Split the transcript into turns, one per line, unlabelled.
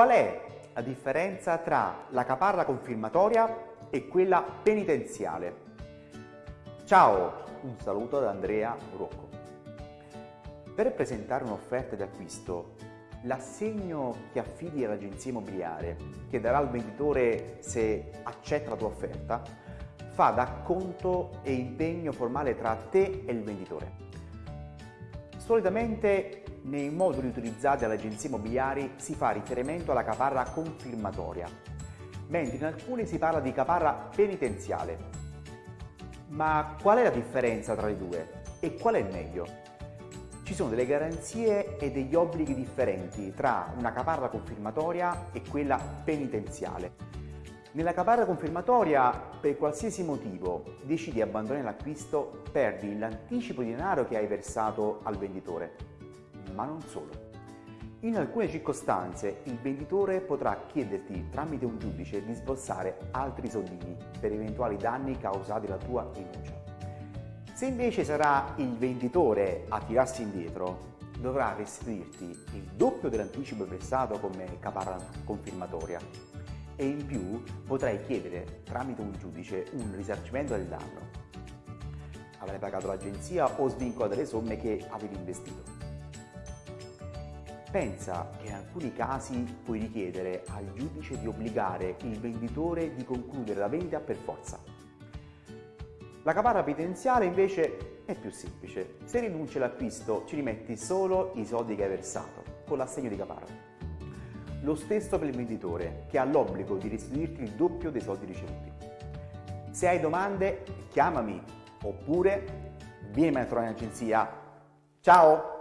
Qual è la differenza tra la caparra confirmatoria e quella penitenziale? Ciao, un saluto da Andrea Rocco. Per presentare un'offerta di acquisto, l'assegno che affidi all'agenzia immobiliare, che darà al venditore se accetta la tua offerta, fa da conto e impegno formale tra te e il venditore. Solitamente nei moduli utilizzati dalle agenzie immobiliari si fa riferimento alla caparra confirmatoria, mentre in alcuni si parla di caparra penitenziale. Ma qual è la differenza tra le due e qual è meglio? Ci sono delle garanzie e degli obblighi differenti tra una caparra confirmatoria e quella penitenziale. Nella caparra confirmatoria, per qualsiasi motivo, decidi di abbandonare l'acquisto, perdi l'anticipo di denaro che hai versato al venditore. Ma non solo. In alcune circostanze il venditore potrà chiederti tramite un giudice di sborsare altri soldini per eventuali danni causati dalla tua rinuncia. Se invece sarà il venditore a tirarsi indietro, dovrà restituirti il doppio dell'anticipo versato come caparra confirmatoria e in più potrai chiedere tramite un giudice un risarcimento del danno. Avrai pagato l'agenzia o svincolato le somme che avevi investito. Pensa che in alcuni casi puoi richiedere al giudice di obbligare il venditore di concludere la vendita per forza. La caparra penitenziale invece è più semplice. Se rinunci all'acquisto ci rimetti solo i soldi che hai versato con l'assegno di caparra. Lo stesso per il venditore, che ha l'obbligo di restituirti il doppio dei soldi ricevuti. Se hai domande, chiamami oppure vieni a trovare in agenzia. Ciao!